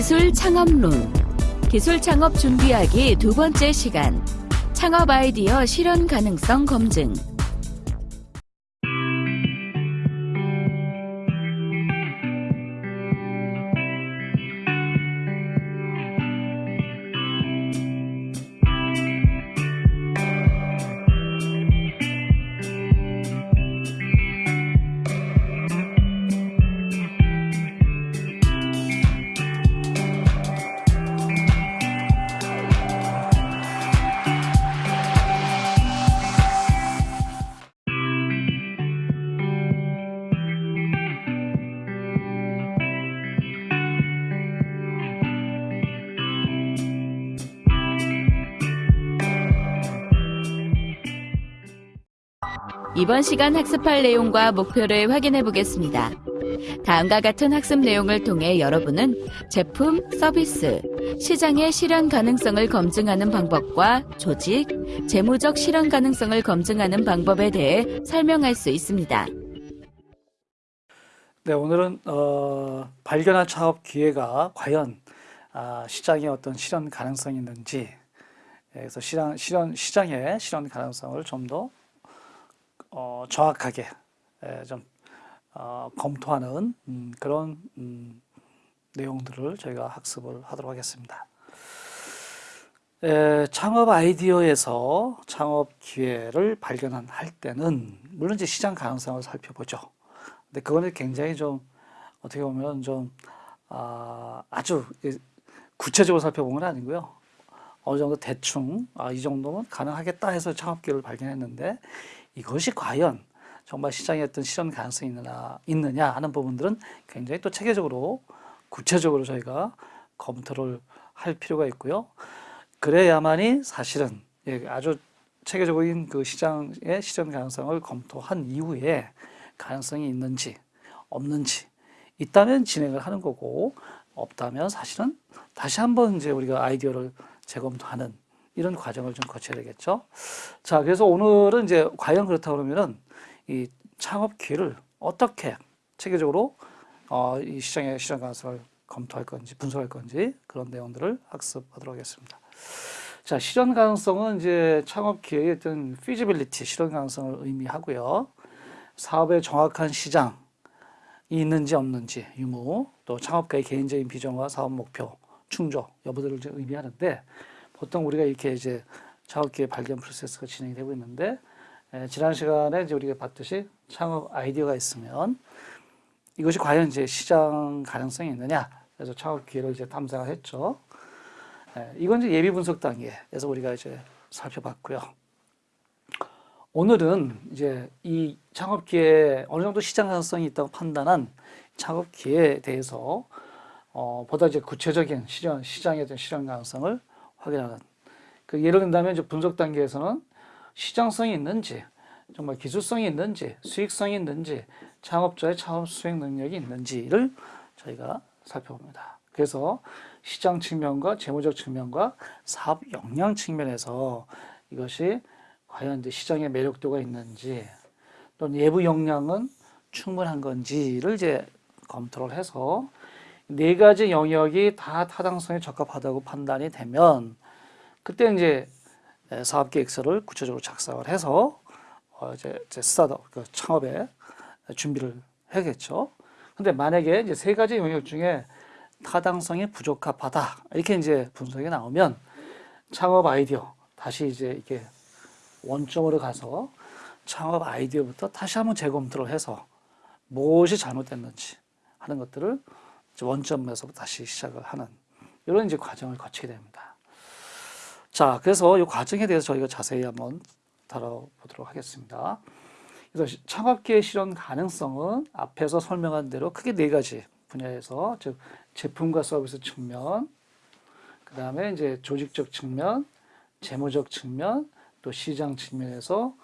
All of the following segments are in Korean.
기술 창업론. 기술 창업 준비하기 두 번째 시간. 창업 아이디어 실현 가능성 검증. 이번 시간 학습할 내용과 목표를 확인해 보겠습니다. 다음과 같은 학습 내용을 통해 여러분은 제품, 서비스, 시장의 실현 가능성을 검증하는 방법과 조직, 재무적 실현 가능성을 검증하는 방법에 대해 설명할 수 있습니다. 네, 오늘은 어, 발견한 창업 기회가 과연 아, 시장에 어떤 실현 가능성이 있는지, 예, 그래서 실현, 실현 시장의 실현 가능성을 좀더 어, 정확하게 예, 좀 어, 검토하는 음, 그런 음, 내용들을 저희가 학습을 하도록 하겠습니다. 에, 창업 아이디어에서 창업 기회를 발견할 때는 물론 이제 시장 가능성을 살펴보죠. 근데 그거는 굉장히 좀 어떻게 보면 좀 아, 아주 구체적으로 살펴본 건 아니고요. 어느 정도 대충 아, 이 정도면 가능하겠다 해서 창업 기회를 발견했는데 이것이 과연 정말 시장에 어떤 실현 가능성이 있느냐, 있느냐 하는 부분들은 굉장히 또 체계적으로 구체적으로 저희가 검토를 할 필요가 있고요. 그래야만이 사실은 예, 아주 체계적인 그 시장의 실현 가능성을 검토한 이후에 가능성이 있는지 없는지 있다면 진행을 하는 거고 없다면 사실은 다시 한번 이제 우리가 아이디어를 재검토하는 이런 과정을 좀 거쳐야 되겠죠. 자, 그래서 오늘은 이제 과연 그렇다 그러면은 이 창업 기회를 어떻게 체계적으로 어, 이 시장의 시장 가능성을 검토할 건지 분석할 건지 그런 내용들을 학습하도록 하겠습니다. 자, 실현 가능성은 이제 창업 기회의 어떤 feasibility, 실현 가능성을 의미하고요. 사업의 정확한 시장이 있는지 없는지 유무, 또 창업가의 개인적인 비전과 사업 목표, 충족 여부들을 의미하는데 보통 우리가 이렇게 이제 창업기회 발견 프로세스가 진행이 되고 있는데 에, 지난 시간에 이제 우리가 봤듯이 창업 아이디어가 있으면 이것이 과연 이제 시장 가능성이 있느냐 그래서 창업 기회를 이제 탐색을 했죠. 에, 이건 이제 예비 분석 단계에서 우리가 이제 살펴봤고요. 오늘은 이제 이 창업 기회 어느 정도 시장 가능성이 있다고 판단한 창업 기회에 대해서 어, 보다 이제 구체적인 시장 시장에 대한 실현 가능성을 확인하는. 그 예를 든다면 이제 분석 단계에서는 시장성이 있는지, 정말 기술성이 있는지, 수익성이 있는지, 창업자의 창업 수행 능력이 있는지를 저희가 살펴봅니다. 그래서 시장 측면과 재무적 측면과 사업 역량 측면에서 이것이 과연 이제 시장의 매력도가 있는지 또는 예부 역량은 충분한 건지를 이제 검토를 해서 네 가지 영역이 다 타당성에 적합하다고 판단이 되면 그때 이제 사업 계획서를 구체적으로 작성을 해서 어 이제 스타트업 그 창업에 준비를 해야겠죠. 근데 만약에 이제 세 가지 영역 중에 타당성이 부적합하다 이렇게 이제 분석이 나오면 창업 아이디어 다시 이제 이게 원점으로 가서 창업 아이디어부터 다시 한번 재검토를 해서 무엇이 잘못됐는지 하는 것들을 원점에서 다시 시작을 하는 이런 이제 과정을 거치게 됩니다. 자, 그래서 이 과정에 대해서 저희가 자세히 한번 다뤄보도록 하겠습니다. 그래서 창업기의 실현 가능성은 앞에서 설명한 대로 크게 네 가지 분야에서 즉 제품과 서비스 측면, 그 다음에 이제 조직적 측면, 재무적 측면, 또 시장 측면에서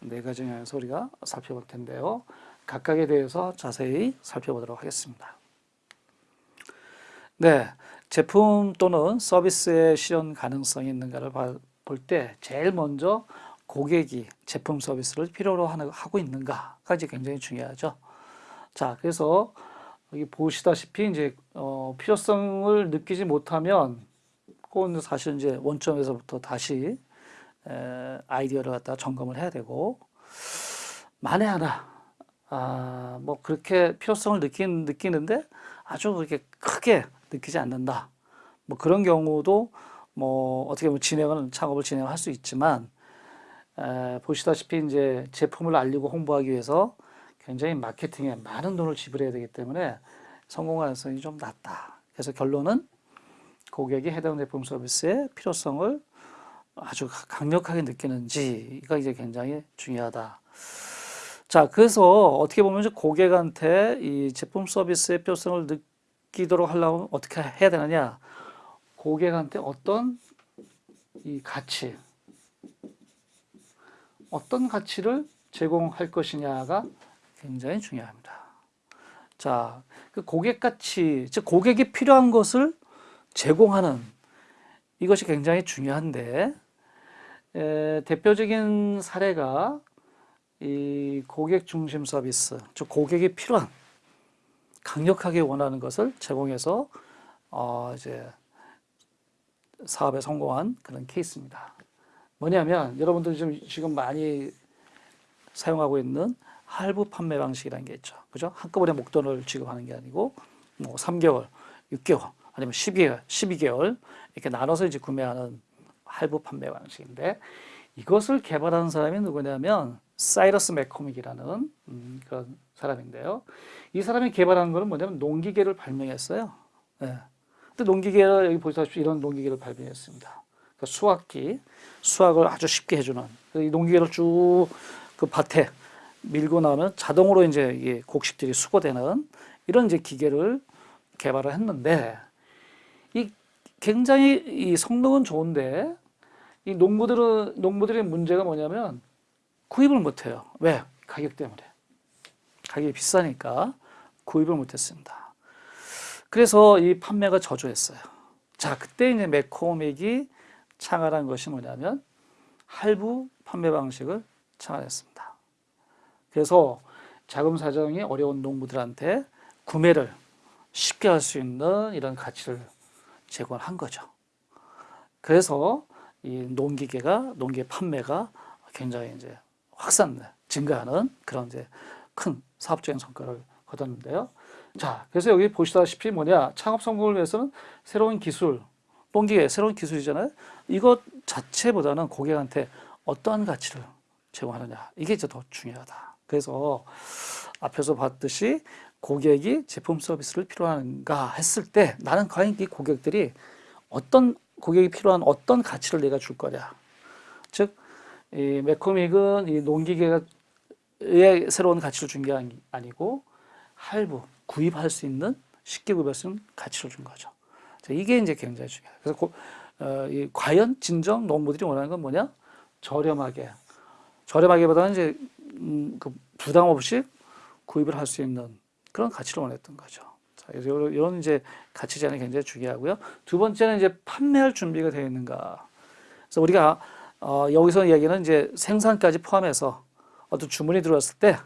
네 가지 영역에서 우리가 살펴볼 텐데요. 각각에 대해서 자세히 살펴보도록 하겠습니다. 네, 제품 또는 서비스의 실현 가능성이 있는가를 볼 때 제일 먼저 고객이 제품 서비스를 필요로 하고 있는가가 이제 굉장히 중요하죠. 자, 그래서 여기 보시다시피 이제 어, 필요성을 느끼지 못하면 그건 사실 이제 원점에서부터 다시 에, 아이디어를 갖다 점검을 해야 되고 만에 하나 아, 뭐 그렇게 필요성을 느낀, 느끼는데 아주 그렇게 크게 느끼지 않는다. 뭐 그런 경우도 뭐 어떻게 보면 진행은 창업을 진행할 수 있지만 에, 보시다시피 이제 제품을 알리고 홍보하기 위해서 굉장히 마케팅에 많은 돈을 지불해야 되기 때문에 성공 가능성이 좀 낮다. 그래서 결론은 고객이 해당 제품 서비스의 필요성을 아주 강력하게 느끼는지가 이제 굉장히 중요하다. 자, 그래서 어떻게 보면 고객한테 이 제품 서비스의 필요성을 느끼도록 하려면 어떻게 해야 되느냐? 고객한테 어떤 이 가치, 어떤 가치를 제공할 것이냐가 굉장히 중요합니다. 자, 그 고객 가치, 즉 고객이 필요한 것을 제공하는 이것이 굉장히 중요한데 에, 대표적인 사례가 이 고객 중심 서비스, 즉 고객이 필요한 강력하게 원하는 것을 제공해서 어, 이제 사업에 성공한 그런 케이스입니다. 뭐냐면 여러분들 지금 지금 많이 사용하고 있는 할부 판매 방식이라는 게 있죠. 그죠? 한꺼번에 목돈을 지급하는 게 아니고 뭐 3개월, 6개월, 아니면 12개월, 12개월 이렇게 나눠서 이제 구매하는 할부 판매 방식인데 이것을 개발한 사람이 누구냐면 사이러스 맥코믹이라는 음, 그런 사람인데요. 이 사람이 개발한 거는 뭐냐면 농기계를 발명했어요. 네. 근데 농기계를 여기 보시다시피 이런 농기계를 발명했습니다. 그러니까 수확기, 수확을 아주 쉽게 해주는 이 농기계를 쭉 그 밭에 밀고 나면 자동으로 이제 이 곡식들이 수거되는 이런 이제 기계를 개발을 했는데 이 굉장히 이 성능은 좋은데 이 농부들은 농부들의 문제가 뭐냐면 구입을 못해요. 왜? 가격 때문에. 가격이 비싸니까 구입을 못했습니다. 그래서 이 판매가 저조했어요. 자, 그때 이제 맥코믹이 창안한 것이 뭐냐면 할부 판매 방식을 창안했습니다. 그래서 자금 사정이 어려운 농부들한테 구매를 쉽게 할 수 있는 이런 가치를 제공한 거죠. 그래서 이 농기계가 농기 판매가 굉장히 이제 확산 증가하는 그런 이제 큰 사업적인 성과를 거뒀는데요. 자, 그래서 여기 보시다시피 뭐냐 창업 성공을 위해서는 새로운 기술, 농기계 새로운 기술이잖아요. 이것 자체보다는 고객한테 어떠한 가치를 제공하느냐 이게 이제 더 중요하다. 그래서 앞에서 봤듯이 고객이 제품 서비스를 필요한가 했을 때 나는 과연 이 고객들이 어떤 고객이 필요한 어떤 가치를 내가 줄 거냐. 즉, 이 맥코믹은 이 농기계의 새로운 가치를 준 게 아니고 할부, 구입할 수 있는 쉽게 구입할 수 있는 가치를 준 거죠. 자, 이게 이제 굉장히 중요해요. 그래서 고, 어, 이 과연 진정 농부들이 원하는 건 뭐냐? 저렴하게. 저렴하게보다는 이제 음, 그 부담 없이 구입을 할 수 있는 그런 가치를 원했던 거죠. 자, 이런 이제 가치 제한이 굉장히 중요하고요. 두 번째는 이제 판매할 준비가 되어 있는가. 그래서 우리가 어, 여기서 얘기는 이제 생산까지 포함해서 어떤 주문이 들어왔을 때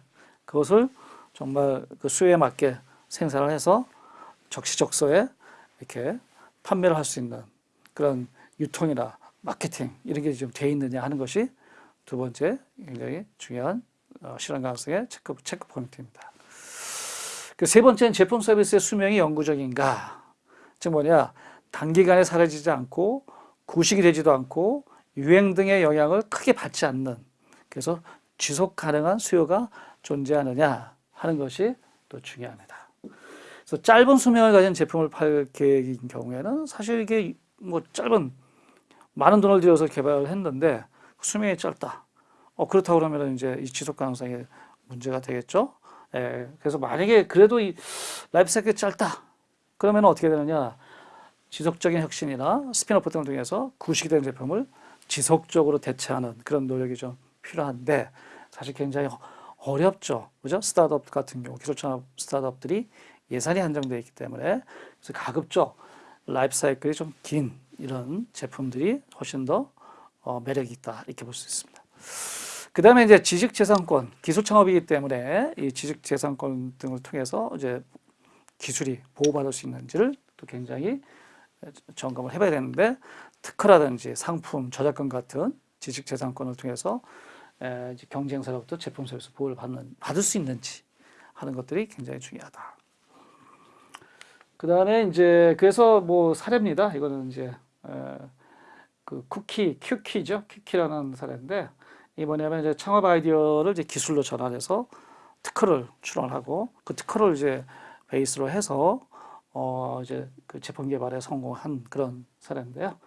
그것을 정말 그 수요에 맞게 생산을 해서 적시적소에 이렇게 판매를 할 수 있는 그런 유통이나 마케팅 이런 게 좀 돼 있느냐 하는 것이 두 번째 굉장히 중요한 어, 실현 가능성의 체크, 체크 포인트입니다. 그 세 번째는 제품 서비스의 수명이 영구적인가? 즉 뭐냐? 단기간에 사라지지 않고 구식이 되지도 않고 유행 등의 영향을 크게 받지 않는 그래서 지속 가능한 수요가 존재하느냐 하는 것이 또 중요합니다. 그래서 짧은 수명을 가진 제품을 팔 계획인 경우에는 사실 이게 뭐 짧은 많은 돈을 들여서 개발을 했는데 수명이 짧다. 어, 그렇다고 그러면 이제 이 지속 가능성에 문제가 되겠죠. 예, 그래서 만약에 그래도 이 라이프 사이클이 짧다. 그러면 어떻게 되느냐. 지속적인 혁신이나 스피너프 등을 통해서 구식된 제품을 지속적으로 대체하는 그런 노력이 좀 필요한데 사실 굉장히 어렵죠. 그죠? 스타트업 같은 경우, 기술창업 스타트업들이 예산이 한정되어 있기 때문에 그래서 가급적 라이프 사이클이 좀 긴 이런 제품들이 훨씬 더 어, 매력이 있다. 이렇게 볼 수 있습니다. 그 다음에 이제 지식재산권, 기술 창업이기 때문에 이 지식재산권 등을 통해서 이제 기술이 보호받을 수 있는지를 또 굉장히 점검을 해봐야 되는데 특허라든지 상품, 저작권 같은 지식재산권을 통해서 에, 이제 경쟁사로부터 제품 서비스 보호를 받는 받을 수 있는지 하는 것들이 굉장히 중요하다. 그 다음에 이제 그래서 뭐 사례입니다. 이거는 이제 에, 그 쿠키, 큐키죠. 큐키라는 사례인데 이 뭐냐면 이제 창업 아이디어를 이제 기술로 전환해서 특허를 출원하고 그 특허를 이제 베이스로 해서 어 이제 그 제품 개발에 성공한 그런 사례인데요.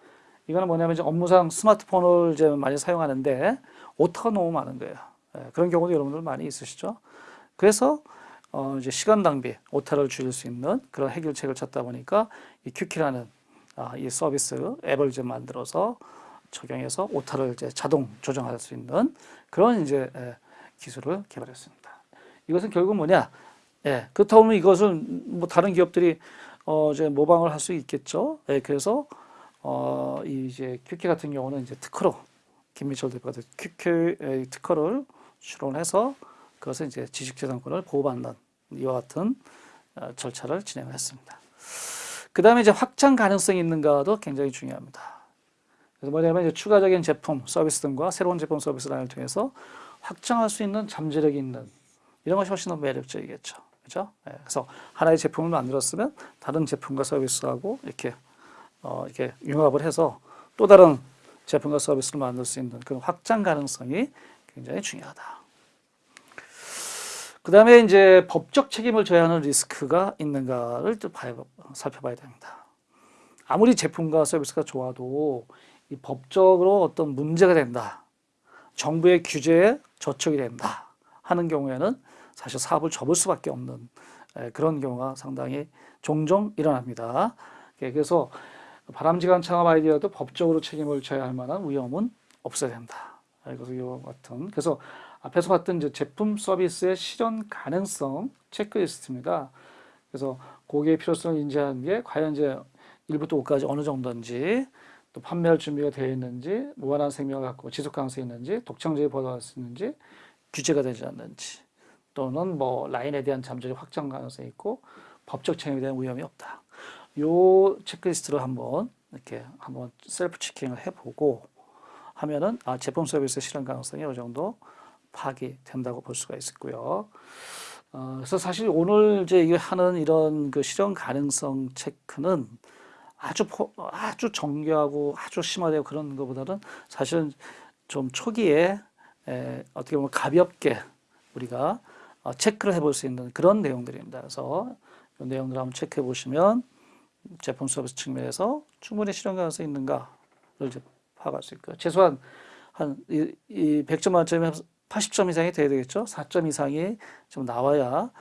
이거는 뭐냐면 이제 업무상 스마트폰을 이제 많이 사용하는데 오타가 너무 많은 거예요. 예, 그런 경우도 여러분들 많이 있으시죠. 그래서 어 이제 시간 낭비, 오타를 줄일 수 있는 그런 해결책을 찾다 보니까 이 큐키라는 아, 이 서비스 앱을 이제 만들어서 적용해서 오타를 이제 자동 조정할 수 있는 그런 이제 예, 기술을 개발했습니다. 이것은 결국 뭐냐? 예, 그렇다고 하면 이것을 뭐 다른 기업들이 어 이제 모방을 할 수 있겠죠. 예, 그래서 어, 이 이제 큐키 같은 경우는 이제 특허로 김미철 대표가 에, 특허를 출원해서 그것을 이제 지식재산권을 보호받는 이와 같은 어, 절차를 진행을 했습니다. 그 다음에 이제 확장 가능성이 있는가도 굉장히 중요합니다. 그래서 뭐냐면 이제 추가적인 제품, 서비스 등과 새로운 제품 서비스 라인을 통해서 확장할 수 있는 잠재력이 있는 이런 것이 훨씬 더 매력적이겠죠. 그죠? 예, 그래서 하나의 제품을 만들었으면 다른 제품과 서비스하고 이렇게 어, 이렇게 융합을 해서 또 다른 제품과 서비스를 만들 수 있는 그런 확장 가능성이 굉장히 중요하다. 그 다음에 이제 법적 책임을 져야 하는 리스크가 있는가를 또 봐야, 살펴봐야 됩니다. 아무리 제품과 서비스가 좋아도 이 법적으로 어떤 문제가 된다. 정부의 규제에 저촉이 된다. 하는 경우에는 사실 사업을 접을 수밖에 없는 에, 그런 경우가 상당히 종종 일어납니다. 예, 그래서 바람직한 창업 아이디어도 법적으로 책임을 져야 할 만한 위험은 없어야 된다. 이와 같은 그래서 앞에서 봤던 이제 제품 서비스의 실현 가능성 체크리스트입니다. 그래서 고객의 필요성을 인지하는 게 과연 이제 1부터 5까지 어느 정도인지 또 판매할 준비가 되어 있는지 무한한 생명을 갖고 지속 가능성이 있는지 독창적이 보도할 수 있는지 규제가 되지 않는지 또는 뭐 라인에 대한 잠재적 확장 가능성이 있고 법적 책임에 대한 위험이 없다. 요 체크리스트를 한번 이렇게 한번 self checking을 해보고 하면은 아 제품 서비스 실현 가능성이 어느 정도 파악이 된다고 볼 수가 있고요. 어, 그래서 사실 오늘 이제 하는 이런 그 실현 가능성 체크는 아주 포, 아주 정교하고 아주 심화되고 그런 것보다는 사실은 좀 초기에 에, 어떻게 보면 가볍게 우리가 어, 체크를 해볼 수 있는 그런 내용들입니다. 그래서 이 내용들 한번 체크해 보시면 제품 서비스 측면에서 충분히 실현 가능성이 있는가를 이제 파악할 수 있고요. 최소한 한 이 이 100점 만점에 80점 이상이 돼야 되겠죠. 4점 이상이 좀 나와야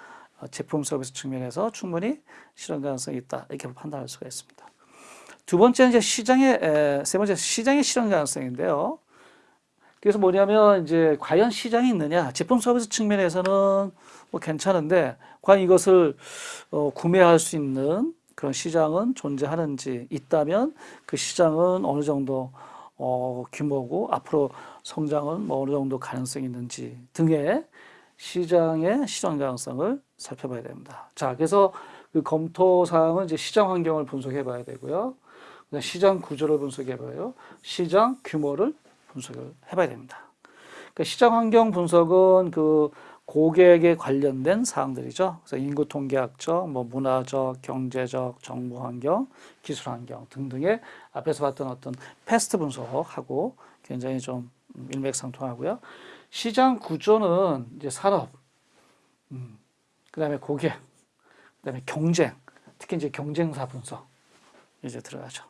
어, 제품 서비스 측면에서 충분히 실현 가능성이 있다 이렇게 판단할 수가 있습니다. 두 번째는 이제 시장의 에, 세 번째 시장의 실현 가능성인데요. 그래서 뭐냐면 이제 과연 시장이 있느냐 제품 서비스 측면에서는 뭐 괜찮은데 과연 이것을 어, 구매할 수 있는 그런 시장은 존재하는지 있다면 그 시장은 어느 정도 어, 규모고 앞으로 성장은 뭐 어느 정도 가능성이 있는지 등의 시장의 실현 가능성을 살펴봐야 됩니다. 자, 그래서 그 검토 사항은 이제 시장 환경을 분석해 봐야 되고요. 시장 구조를 분석해 봐요. 시장 규모를 분석을 해 봐야 됩니다. 그러니까 시장 환경 분석은 그 고객에 관련된 사항들이죠. 그래서 인구 통계학적, 뭐 문화적, 경제적, 정부 환경, 기술 환경 등등의 앞에서 봤던 어떤 패스트 분석하고 굉장히 좀 일맥상통하고요. 시장 구조는 이제 산업, 음, 그 다음에 고객, 그 다음에 경쟁, 특히 이제 경쟁사 분석 이제 들어가죠.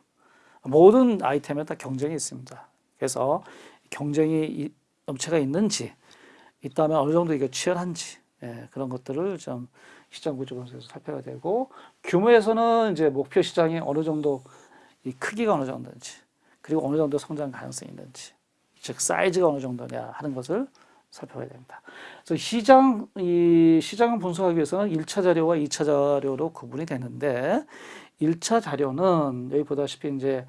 모든 아이템에 다 경쟁이 있습니다. 그래서 경쟁이 업체가 있는지 있다면 어느 정도 이게 치열한지 예, 그런 것들을 좀 시장 구조 분석에서 살펴야 되고 규모에서는 이제 목표 시장이 어느 정도 이 크기가 어느 정도인지 그리고 어느 정도 성장 가능성이 있는지 즉 사이즈가 어느 정도냐 하는 것을 살펴봐야 됩니다. 그래서 시장 이 시장을 분석하기 위해서는 1차 자료와 2차 자료로 구분이 되는데 1차 자료는 여기 보다시피 이제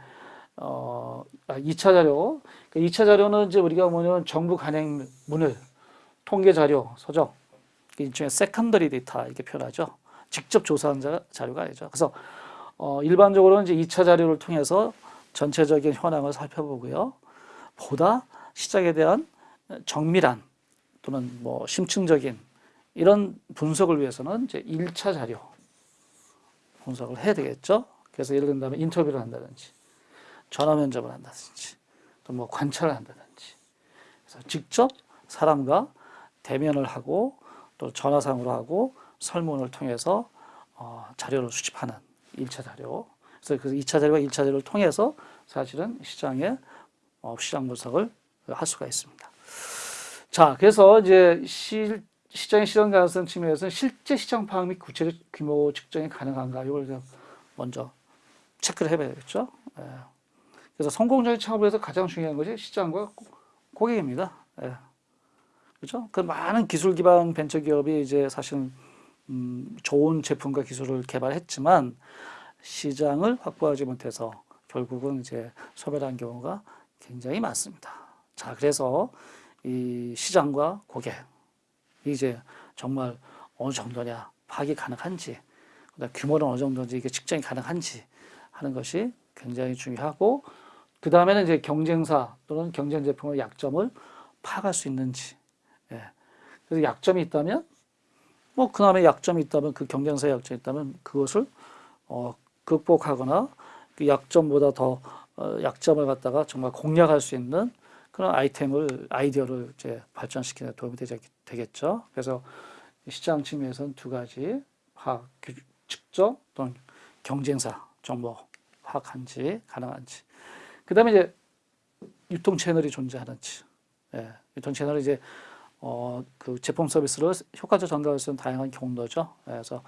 어, 아, 2차 자료. 그러니까 2차 자료는 이제 우리가 뭐냐면 정부 간행물 통계 자료, 서적, 일종의 secondary data 이렇게 표현하죠. 직접 조사한 자, 자료가 아니죠. 그래서 어, 일반적으로는 이제 2차 자료를 통해서 전체적인 현황을 살펴보고요. 보다 시장에 대한 정밀한 또는 뭐 심층적인 이런 분석을 위해서는 이제 1차 자료 분석을 해야 되겠죠. 그래서 예를 든다면 인터뷰를 한다든지 전화 면접을 한다든지 또 뭐 관찰을 한다든지 그래서 직접 사람과 대면을 하고 또 전화상으로 하고 설문을 통해서 어, 자료를 수집하는 1차 자료. 그래서 그 2차 자료와 1차 자료를 통해서 사실은 시장의 어, 시장 분석을 할 수가 있습니다. 자, 그래서 이제 시, 시장의 실현 가능성 측면에서는 실제 시장 파악 및 구체적 규모 측정이 가능한가 이걸 좀 먼저 체크를 해봐야 되겠죠. 예. 그래서 성공적인 창업을 위해서 가장 중요한 것이 시장과 고- 고객입니다. 예. 그렇죠? 그 많은 기술 기반 벤처 기업이 이제 사실 음, 좋은 제품과 기술을 개발했지만 시장을 확보하지 못해서 결국은 이제 소멸한 경우가 굉장히 많습니다. 자, 그래서 이 시장과 고객 이제 정말 어느 정도냐 파악이 가능한지 그다음 규모는 어느 정도인지 이게 측정이 가능한지 하는 것이 굉장히 중요하고 그 다음에는 이제 경쟁사 또는 경쟁 제품의 약점을 파악할 수 있는지 예. 그래서 약점이 있다면 뭐 그다음에 약점이 있다면 그 경쟁사의 약점이 있다면 그것을 어, 극복하거나 그 약점보다 더 어, 약점을 갖다가 정말 공략할 수 있는 그런 아이템을 아이디어를 이제 발전시키는 데 도움이 되겠죠. 그래서 시장 측면에서는 두 가지 파악, 규- 측정 또는 경쟁사 정보 파악한지 가능한지. 그 다음에 이제 유통 채널이 존재하는지. 예, 유통 채널이 이제 어, 그 제품 서비스를 효과적 전달할 수 있는 다양한 경로죠. 예, 그래서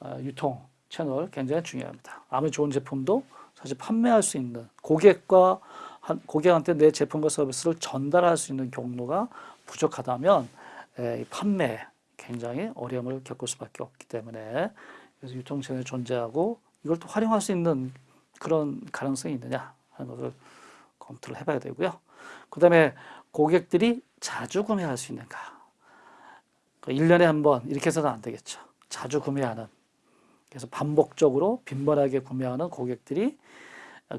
어, 유통 채널 굉장히 중요합니다. 아무리 좋은 제품도 사실 판매할 수 있는 고객과 한, 고객한테 내 제품과 서비스를 전달할 수 있는 경로가 부족하다면 에, 이 판매 굉장히 어려움을 겪을 수밖에 없기 때문에 그래서 유통 채널이 존재하고 이걸 또 활용할 수 있는 그런 가능성이 있느냐 하는 것을 검토를 해봐야 되고요. 그 다음에 고객들이 자주 구매할 수 있는가. 그 1년에 한 번 이렇게 해서는 안 되겠죠. 자주 구매하는. 그래서 반복적으로 빈번하게 구매하는 고객들이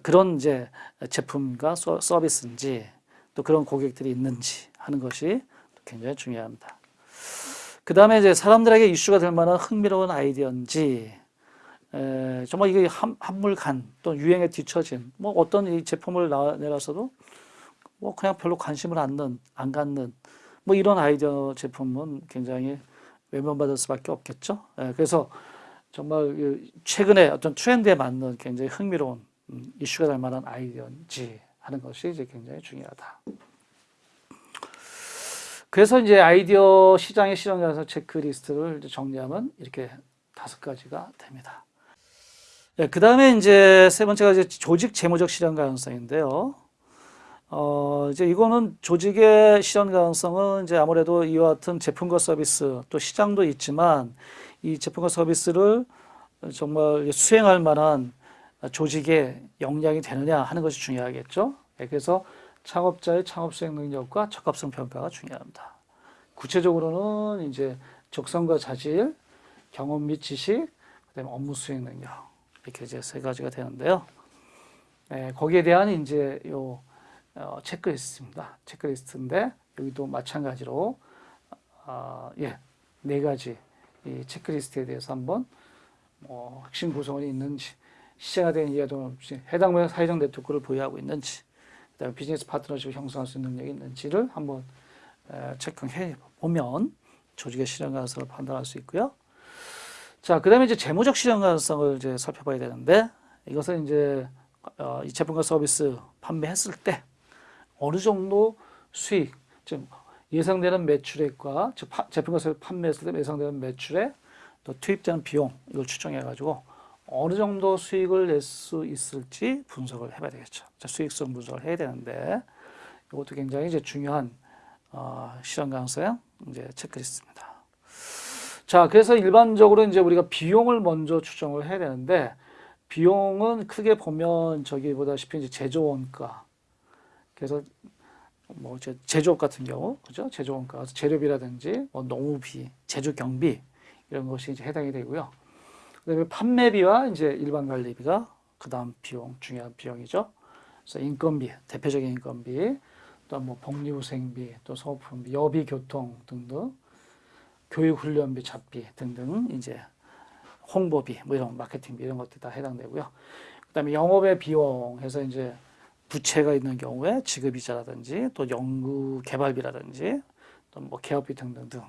그런 이제 제품과 서- 서비스인지 또 그런 고객들이 있는지 하는 것이 굉장히 중요합니다. 그 다음에 이제 사람들에게 이슈가 될 만한 흥미로운 아이디어인지 에, 정말 이게 한, 한물간 또 유행에 뒤처진 뭐 어떤 이 제품을 나, 내놨어도 뭐 그냥 별로 관심을 안는 안 갖는 뭐 이런 아이디어 제품은 굉장히 외면받을 수밖에 없겠죠. 에, 그래서 정말 그 최근에 어떤 트렌드에 맞는 굉장히 흥미로운 음, 이슈가 될 만한 아이디어인지 하는 것이 이제 굉장히 중요하다. 그래서 이제 아이디어 시장의 실현 가능성 체크리스트를 정리하면 이렇게 다섯 가지가 됩니다. 네, 그 다음에 이제 세 번째가 이제 조직 재무적 실현 가능성인데요. 어, 이제 이거는 조직의 실현 가능성은 이제 아무래도 이와 같은 제품과 서비스 또 시장도 있지만 이 제품과 서비스를 정말 수행할 만한 조직의 역량이 되느냐 하는 것이 중요하겠죠. 예, 그래서 창업자의 창업 수행 능력과 적합성 평가가 중요합니다. 구체적으로는 이제 적성과 자질, 경험 및 지식, 그다음에 업무 수행 능력 이렇게 이제 세 가지가 되는데요. 예, 거기에 대한 이제 요 어, 체크리스트입니다. 체크리스트인데 여기도 마찬가지로 아, 예, 네 가지 이 체크리스트에 대해서 한번 뭐 핵심 구성원이 있는지 시장에 대한 이해도 없이 해당 분야 사회적 네트워크를 보유하고 있는지 그다음에 비즈니스 파트너십을 형성할 수 있는 능력이 있는지를 한번 에, 체크해 보면 조직의 실현 가능성을 판단할 수 있고요. 자, 그 다음에 이제 재무적 실현 가능성을 이제 살펴봐야 되는데 이것은 이제 어, 이 제품과 서비스 판매했을 때 어느 정도 수익, 즉 예상되는 매출액과 즉 파- 제품과 판매했을 때 예상되는 매출액 또 투입되는 비용 이걸 추정해 가지고 어느 정도 수익을 낼 수 있을지 분석을 해봐야 되겠죠. 자, 수익성 분석을 해야 되는데 이것도 굉장히 이제 중요한 어, 실현 가능성 이제 체크리스트입니다. 자, 그래서 일반적으로 이제 우리가 비용을 먼저 추정을 해야 되는데 비용은 크게 보면 저기 보다시피 이제 제조 원가 그래서 뭐 제조업 같은 경우 그죠? 제조 원가 재료비라든지 뭐 농우비, 제조 경비 이런 것이 이제 해당이 되고요. 그다음에 판매비와 이제 일반 관리비가 그다음 비용 중요한 비용이죠. 그래서 인건비 대표적인 인건비 또 뭐 복리후생비 또 소모품비 여비 교통 등등 교육 훈련비 잡비 등등 이제 홍보비 뭐 이런 마케팅비 이런 것들 다 해당되고요. 그다음에 영업의 비용 해서 이제 부채가 있는 경우에 지급이자라든지 또 연구 개발비라든지 또 뭐 개업비 등등등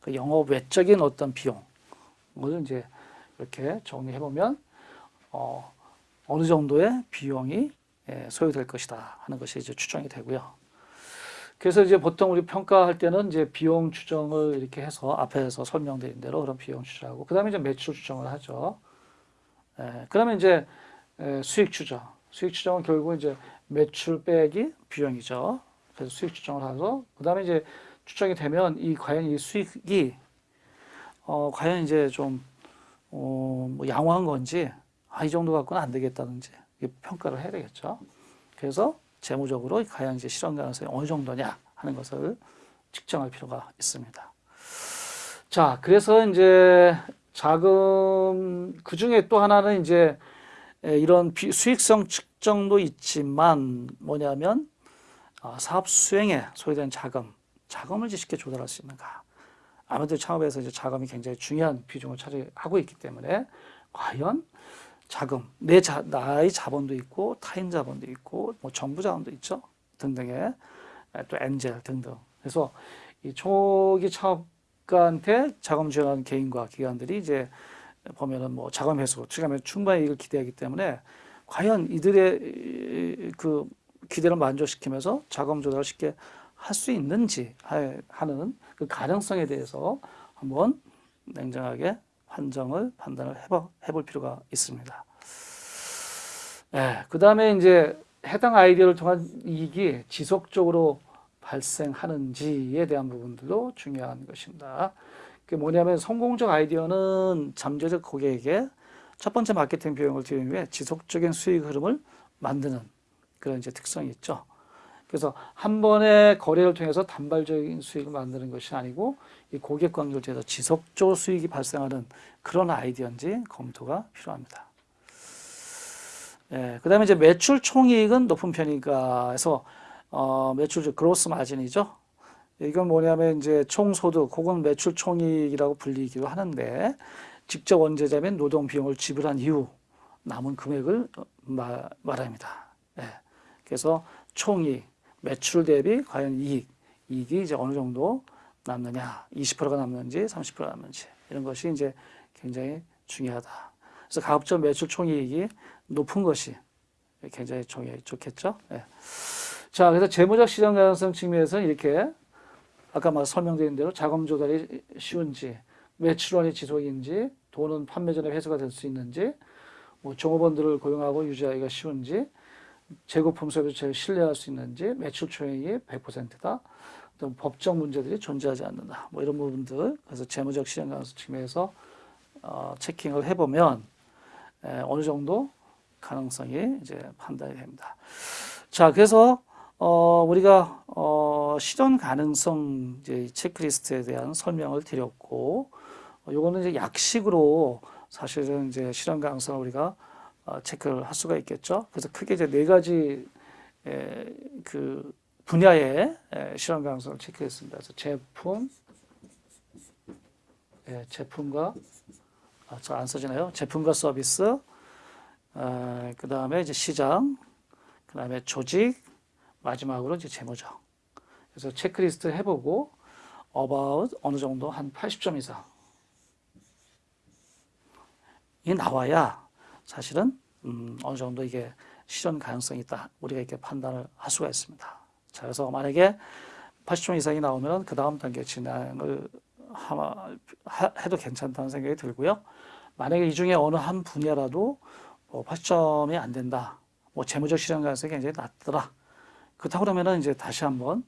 그 영업 외적인 어떤 비용을 이제 이렇게 정리해 보면 어, 어느 정도의 비용이 예, 소요될 것이다 하는 것이 이제 추정이 되고요. 그래서 이제 보통 우리 평가할 때는 이제 비용 추정을 이렇게 해서 앞에서 설명드린 대로 그런 비용 추정하고 그다음에 이제 매출 추정을 하죠. 예, 그러면 이제 에, 수익 추정. 수익 추정은 결국 이제 매출 빼기 비용이죠. 그래서 수익 추정을 해서 그다음에 이제 추정이 되면 이 과연 이 수익이 어 과연 이제 좀 어, 뭐 양호한 건지 아, 이 정도 갖고는 안 되겠다든지 평가를 해야 되겠죠. 그래서 재무적으로 과연 이제 실현 가능성이 어느 정도냐 하는 것을 측정할 필요가 있습니다. 자, 그래서 이제 자금 그 중에 또 하나는 이제 에, 이런 비- 수익성 측정도 있지만 뭐냐면 아, 사업 수행에 소요된 자금, 자금을 쉽게 조달할 수 있는가. 아무래도 창업에서 이제 자금이 굉장히 중요한 비중을 차지하고 있기 때문에 과연 자금, 내 자, 나의 자본도 있고 타인 자본도 있고 뭐 정부 자본도 있죠 등등의 에, 또 엔젤 등등. 그래서 이 초기 창업가한테 자금 지원하는 개인과 기관들이 이제 보면은 뭐 자금 회수, 투자하면 충분히 이익을 기대하기 때문에 과연 이들의 이- 그 기대를 만족시키면서 자금 조달을 쉽게 할 수 있는지 하- 하는 그 가능성에 대해서 한번 냉정하게 판정을 판단을 해봐, 해볼 필요가 있습니다. 예, 그 다음에 이제 해당 아이디어를 통한 이익이 지속적으로 발생하는지에 대한 부분들도 중요한 것입니다. 그게 뭐냐면 성공적 아이디어는 잠재적 고객에게 첫 번째 마케팅 비용을 들인 후에 지속적인 수익 흐름을 만드는 그런 이제 특성이 있죠. 그래서 한 번의 거래를 통해서 단발적인 수익을 만드는 것이 아니고 이 고객 관계를 통해서 지속적으로 수익이 발생하는 그런 아이디어인지 검토가 필요합니다. 예, 그 다음에 이제 매출 총이익은 높은 편인가 해서 어, 매출 그로스 마진이죠. 이건 뭐냐면 이제 총소득 혹은 매출 총이익이라고 불리기도 하는데 직접 원재자 및 노동 비용을 지불한 이후 남은 금액을 어, 마- 말합니다. 예. 그래서 총이익, 매출 대비 과연 이익, 이익이 이제 어느 정도 남느냐, 20%가 남는지 30%가 남는지 이런 것이 이제 굉장히 중요하다. 그래서 가급적 매출 총이익이 높은 것이 굉장히 좋- 좋겠죠. 예. 자, 그래서 재무적 실현 가능성 측면에서는 이렇게 아까 막 설명드린 대로 자금 조달이 쉬운지, 매출원이 지속인지, 돈은 판매 전에 회수가 될 수 있는지, 뭐 종업원들을 고용하고 유지하기가 쉬운지, 재고품 서비스를 신뢰할 수 있는지, 매출 총액이 100%다. 또 법적 문제들이 존재하지 않는다. 뭐 이런 부분들. 그래서 재무적 실현 가능성 측면에서 어, 체킹을 해보면 에, 어느 정도 가능성이 이제 판단이 됩니다. 자, 그래서 어, 우리가 어, 실현 가능성 이제 이 체크리스트에 대한 설명을 드렸고, 어, 요거는 이제 약식으로 사실은 이제 실현 가능성을 우리가 어, 체크를 할 수가 있겠죠. 그래서 크게 이제 네 가지 에, 그 분야의 에, 실현 가능성을 체크했습니다. 그래서 제품, 예, 제품과 아, 저안 써지나요? 제품과 서비스, 아, 그 다음에 이제 시장, 그 다음에 조직, 마지막으로 이제 재무적. 그래서 체크리스트 해보고 about 어느 정도 한 80점 이상 이 나와야 사실은 음, 어느 정도 이게 실현 가능성이 있다. 우리가 이렇게 판단을 할 수가 있습니다. 자, 그래서 만약에 80점 이상이 나오면 그 다음 단계 진행을 하, 하- 해도 괜찮다는 생각이 들고요. 만약에 이 중에 어느 한 분야라도 뭐 80점이 안 된다. 뭐 재무적 실현 가능성이 굉장히 낮더라. 그렇다고 그러면은 이제 다시 한번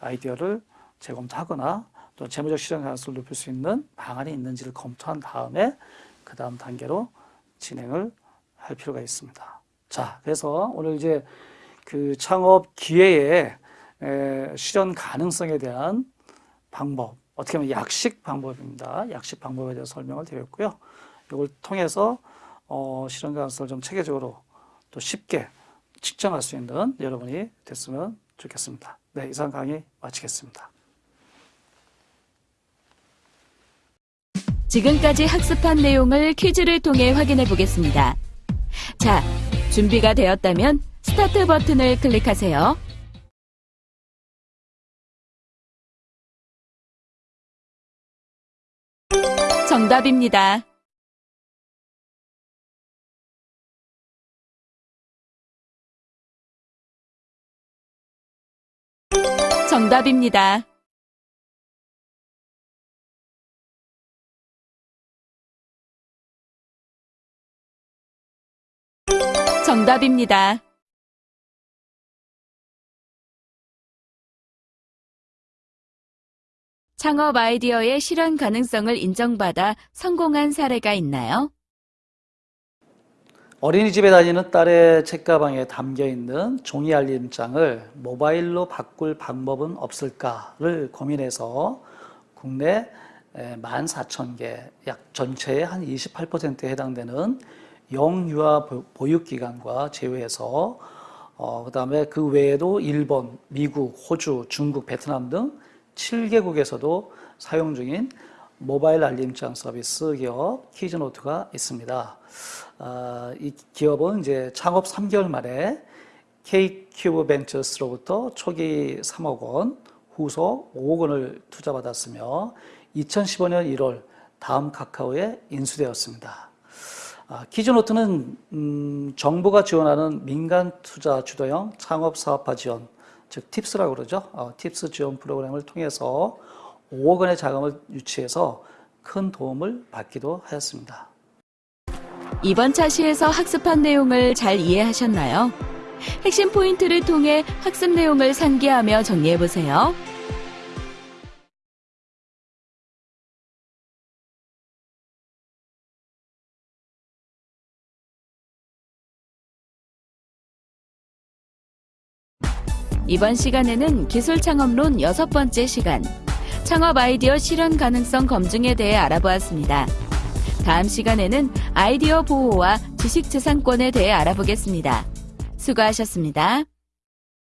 아이디어를 재검토하거나 또 재무적 실현 가능성을 높일 수 있는 방안이 있는지를 검토한 다음에 그 다음 단계로 진행을 할 필요가 있습니다. 자, 그래서 오늘 이제 그 창업 기회의 에, 실현 가능성에 대한 방법, 어떻게 보면 약식 방법입니다. 약식 방법에 대해서 설명을 드렸고요. 이걸 통해서 어, 실현 가능성을 좀 체계적으로 또 쉽게 측정할 수 있는 여러분이 됐으면 좋겠습니다. 네, 이상 강의 마치겠습니다. 지금까지 학습한 내용을 퀴즈를 통해 확인해 보겠습니다. 자, 준비가 되었다면 스타트 버튼을 클릭하세요. 정답입니다. 정답입니다. 정답입니다. 창업 아이디어의 실현 가능성을 인정받아 성공한 사례가 있나요? 어린이집에 다니는 딸의 책가방에 담겨 있는 종이 알림장을 모바일로 바꿀 방법은 없을까를 고민해서 국내 14,000개, 약 전체의 한 28%에 해당되는 영유아 보육기관과 제외해서 어, 그 다음에 그 외에도 일본, 미국, 호주, 중국, 베트남 등 7개국에서도 사용 중인 모바일 알림장 서비스 기업 키즈노트가 있습니다. 아, 이 기업은 이제 창업 3개월 만에 K큐브 벤처스로부터 초기 3억 원, 후속 5억 원을 투자받았으며 2015년 1월 다음 카카오에 인수되었습니다. 아, 키즈노트는 음, 정부가 지원하는 민간 투자 주도형 창업 사업화 지원, 즉 팁스라고 그러죠. 어, 팁스 지원 프로그램을 통해서 5억 원의 자금을 유치해서 큰 도움을 받기도 하였습니다. 이번 차시에서 학습한 내용을 잘 이해하셨나요? 핵심 포인트를 통해 학습 내용을 상기하며 정리해 보세요. 이번 시간에는 기술 창업론 여섯 번째 시간, 창업 아이디어 실현 가능성 검증에 대해 알아보았습니다. 다음 시간에는 아이디어 보호와 지식재산권에 대해 알아보겠습니다. 수고하셨습니다.